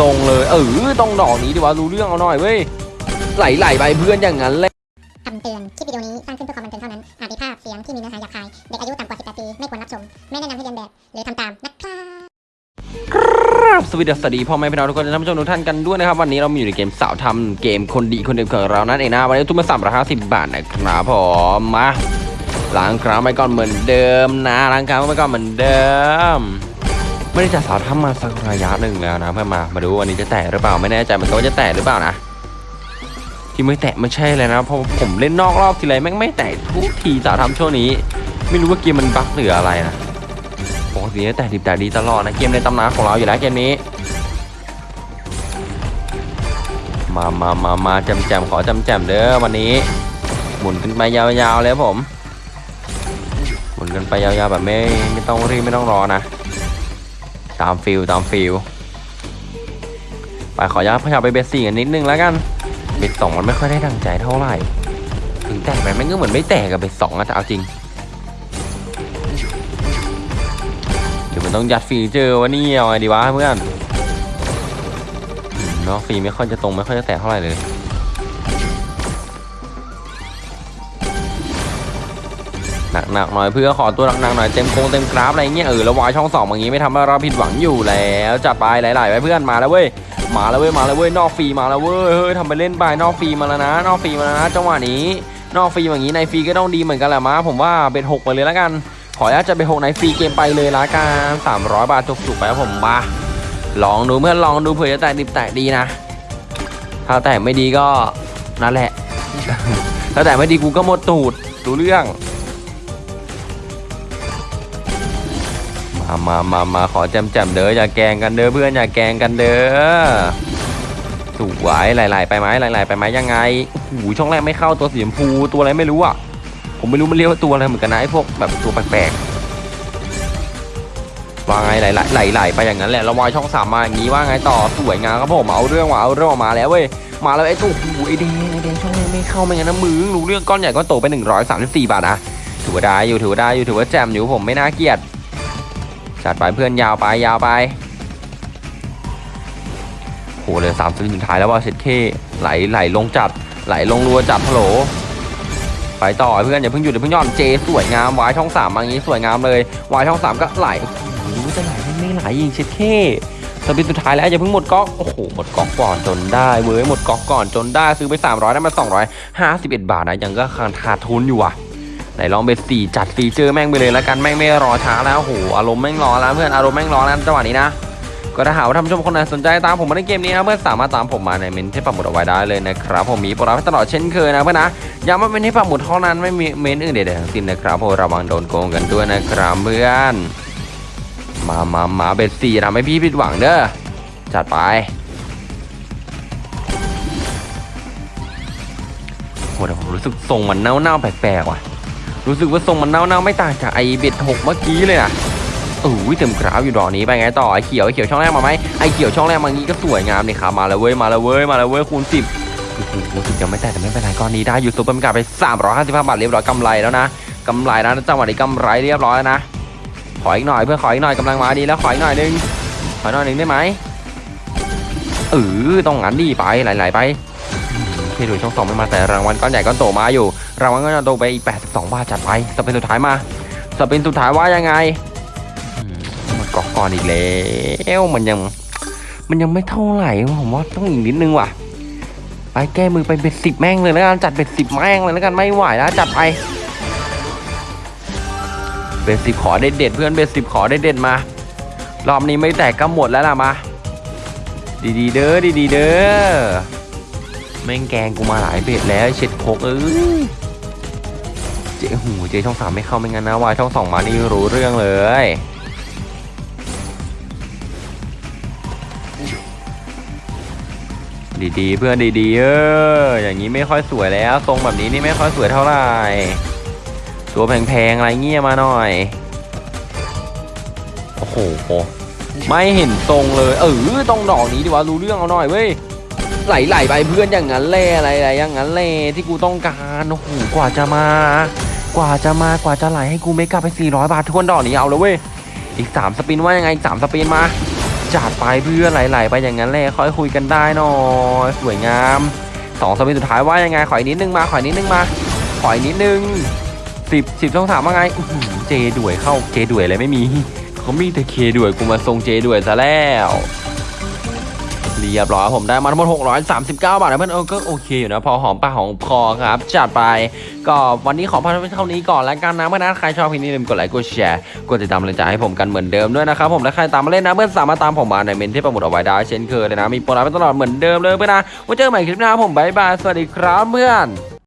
ทรงเลย เออต้องดอกนี้ดีวะรู้เรื่องเอาหน่อยเว้ยไหลๆไปเพื่อนอย่างนั้นเลยคำเตือน คลิปวิดีโอนี้สร้างขึ้นเพื่อความบันเทิงเท่านั้น อาจมีภาพเสียงที่มีเนื้อหาหยาบคาย เด็กอายุต่ำกว่า 18 ปี ไม่ควรรับชม ไม่แนะนำให้เรียนแบบ หรือทำตามนะครับครับสวัสดีสวัสดีพ่อแม่พี่น้องทุกคนท่านผู้ชมทุกท่านกันด้วยนะครับ วันนี้เรามาอยู่ในเกมสาวทำเกมคนดีคนเดิมของเรานั่นเองนะวันนี้ทุกมาสามร้อยห้าสิบบาทนะครับผมมาล้างครามไปก่อนเหมือนเดิมนะล้างครามไปก่อนเหมือนเดิม ไม่ได้จัดสาวทำมาสักระยะหนึ่งแล้วนะเพื่อนมา มาดูวันนี้จะแตะหรือเปล่าไม่แน่ใจเหมือนกันว่าจะแตะหรือเปล่านะที่ไม่แตะไม่ใช่เลยนะเพราะผมเล่นนอกรอบทีไรแม่งไม่แตะทุกทีสาวทำช่วงนี้ ไม่รู้ว่าเกมมันบั๊กหรืออะไรนะปกติแต่ดิบแต่ดีตลอดนะเกมในตำนานของเราอยู่แล้วเกมนี้มามามามาจำแจมขอจำแจมเด้อวันนี้ หมุนกันไปยาวๆเลยครับผม หมุนกันไปยาวๆแบบไม่ไม่ต้องรีบไม่ต้องรอนะ ตาม feel ตาม feel ไปขออนุญาตพยายามไป bet สี่กันนิดนึงแล้วกัน bet สองมันไม่ค่อยได้ดังใจเท่าไหร่ ถึงแตกไปมันก็เหมือนไม่แตกกับ bet สองอะแต่เอาจริงเดี๋ยวมันต้องยัด feature วะนี่เอาไงดีวะเพื่อนเนาะฟีไม่ค่อยจะตรงไม่ค่อยจะแตะเท่าไหร่เลย หนักหนักหน่อยเพื่อขอตัวหนักหน่อยเต็มโครงเต็มกราฟอะไรเงี้ยเออแล้ววายช่องสองอย่างงี้ไม่ทำให้เราผิดหวังอยู่แล้วจัดไปหลายๆไปเพื่อนมาแล้วเว้ยมาแล้วเว้ยมาแล้วเว้ยนอกฟรีมาแล้วเว้ยเฮ้ยทำไปเล่นไปนอกฟรีมาแล้วนะ นอกฟรีมาแล้วนะจังหวะนี้ นอกฟรีอย่างนี้ในฟรีก็ต้องดีเหมือนกันแหละมาผมว่า bet หกไปเลยแล้วกัน ขออนุญาตจะไปหกใน free game ไปเลยละกัน300บาทจุกๆไปผมมาลองดูเพื่อนลองดูเผื่อจะแตกดิบแตกดีนะ ถ้าแตกไม่ดีก็นั่นแหละ ถ้าแตกไม่ดีกูก็หมดตูดดูเรื่อง มามามามาขอแจมแจมเด้ออย่าแกงกันเด้อเพื่อนอย่าแกงกันเด้อสวยไหลๆไปไหมไหลๆไปไหมยังไงโอ้โหช่องแรกไม่เข้าตัวสีชมพูตัวอะไรไม่รู้อะผมไม่รู้มันเรียกว่าตัวอะไรเหมือนกันนะไอ้พวกแบบตัวแปลกๆว่าไงไหลไหลไหลไหลไปอย่างนั้นแหละแล้วายช่องสามมาอย่างนี้ว่าไงต่อสวยงามครับผมเอาเรื่องว่ะเอาเรื่องมาแล้วเว้ยมาแล้วไอ้ตัวโอ้โหไอ้แดงไอ้แดงช่องแรกไม่เข้าไม่งั้นนะมือรู้เรื่องก้อนใหญ่ก้อนโตไป134บาทนะถือว่าได้อยู่ถือว่าได้อยู่ถือว่าแจมอยู่ผมไม่น่าเกลียด จัดไปเพื่อนยาวไปยาวไปโหเหลยสามสิบสุดท้ายแล้วว่าเช็ดเคไหลไหลลงจัดไหลลงรัวจัดฮัลโหลไปต่อเพื่อนอย่าเพิ่งหยุดอย่าเพิ่งย่อนเจสวยงามวายช่องสามอย่างนี้สวยงามเลยวายช่องสามก็ไหลโอ้โหรู้จะไหลไม่ไหลยิงเช็ดเท่สปินสุดท้ายแล้วอย่าเพิ่งหมดก๊อกโอ้โหหมดก๊อกก่อนจนได้เว้ยหมดก๊อกก่อนจนได้ซื้อไป 300ได้มา251 บาทนะยังก็ขาดทุนอยู่อะ ไหนลองเบสสี่จัดฟีเจอร์แม่งไปเลยแล้วกันแม่งไม่รอช้าแล้วโอ้โหอารมณ์แม่งรอแล้วเพื่อนอารมณ์แม่งรอแล้วจังหวะนี้นะก็ถ้าหากว่าท่านผู้ชมคนไหนสนใจตามผมมาในเกมนี้นะเพื่อนสามารถตามผมมาในเมนที่ปักหมุดเอาไว้ได้เลยนะครับผมมีโปรโมชั่นตลอดเช่นเคยนะเพื่อนนะย้ำว่าเป็นที่ปักหมุดเท่านั้นไม่มีเมนอื่นใดๆทั้งสิ้นนะครับผมระวังโดนโกงกันด้วยนะครับเพื่อน มามามา bet สี่ทำให้พี่ผิดหวังเด้อจัดไปโหแต่ผมรู้สึกทรงมันเน่าๆแปลกๆว่ะ รู้สึกว่าทรงมันเน่าๆไม่ต่างจากไอ bet หกเมื่อกี้เลยอะโอ้ยเต็มกราฟอยู่ดอกนี้ไปไงต่อไอเขียวไอเขียวช่องแรกมาไหมไอเขียวช่องแรกมางี้ก็สวยงามนี่ครับมาแล้วเว้ยมาแล้วเว้ยมาแล้วเว้ยคูณสิบโอ้โหรู้สึกยังไม่แตกแต่ไม่เป็นไรก้อนนี้ได้อยู่ super mega ไป355บาทเรียบร้อยกำไรแล้วนะกำไรแล้วจังหวะนี้กำไรเรียบร้อยนะขออีกหน่อยเพื่อขออีกหน่อยกำลังมาดีแล้วขออีกหน่อยนึงขออีกหน่อยนึงได้ไหมเออต้องงั้นดีไปไหลๆไป อืมที่ดูช่องสองไม่มาแต่รางวัลก้อนใหญ่ก้อนโตมาอยู่ รางวัลก้อนโตไปอีก 82 บาทจัดไปสเปนสุดท้ายมาสเปนสุดท้ายว่ายังไงหมดกอกก่อนอีกแล้วมันยัง มันยังไม่เท่าไหร่ผมว่าต้องอีกนิดนึงว่ะ ไปแก้มือไปเป็นสิบแม่งเลยแล้วกันจัดเป็นสิบแม่งเลยแล้วกันไม่ไหวแล้วจัดไปเป็นสิบขอเด็ดเด็ดเพื่อนเป็นสิบขอเด็ดเด็ดมา รอบนี้ไม่แตกก็หมดแล้วล่ะมา ดีๆเด้อดีๆเด้อ แม่งแกงกูมาหลายเบ็ดแล้วเช็ดโคกเอ้ยเจ๊หูเจ๊ช่องสามไม่เข้าไม่งั้นนะวายช่องสองมานี่รู้เรื่องเลยดีๆ เพื่อนดีๆเอออย่างนี้ไม่ค่อยสวยแล้ว ทรงแบบนี้นี่ไม่ค่อยสวยเท่าไหร่ตัวแพงๆอะไรเงี้ยมาหน่อย โอ้โห ไม่เห็นทรงเลย เออต้องดอกนี้ดีวะรู้เรื่องเอาหน่อยเว้ย ไหลๆไปเพื่อนอย่างนั้นแหละอะไรอย่างนั้นแหละที่กูต้องการโอ้โหกว่าจะมา กว่าจะมากว่าจะไหลให้กูไม่กลับไป 400 บาททวนดอกนี้เอาแล้วเว้ยอีก 3 สปินว่ายังไงอีก3สปินมาจัดไปเพื่อนไหลๆไปอย่างนั้นแหละค่อยคุยกันได้หน่อยสวยงามสองสวิตช์สุดท้ายว่ายังไงขออีกนิดนึงมาขออีกนิดนึงมาขออีกนิดนึงสิบสิบช่องสามว่าไงเจด่วยเข้าเจด่วยอะไรไม่มีเขามีแต่เคด่วยกูมาทรงเจด่วยซะแล้ว เรียบร้อยผมได้มาทั้งหมด 639 บาทนะเพื่อนเออก็โอเคอยู่นะพอหอมปากหอมคอครับจัดไปก็วันนี้ขอพักไว้เท่านี้ก่อนแล้วกันนะเพื่อนนะใครชอบคลิปนี้อย่าลืมกดไลค์กดแชร์กดติดตามรายการให้ผมกันเหมือนเดิมด้วยนะครับผมและใครตามมาเล่นนะเพื่อนสามารถตามผมมาในเมนที่ประมุดเอาไว้ได้เช่นเคยเลยนะมีโปรไลน์ไปตลอดเหมือนเดิมเลยเพื่อนนะไว้เจอกันใหม่คลิปหน้าผมบายบายสวัสดีครับเพื่อน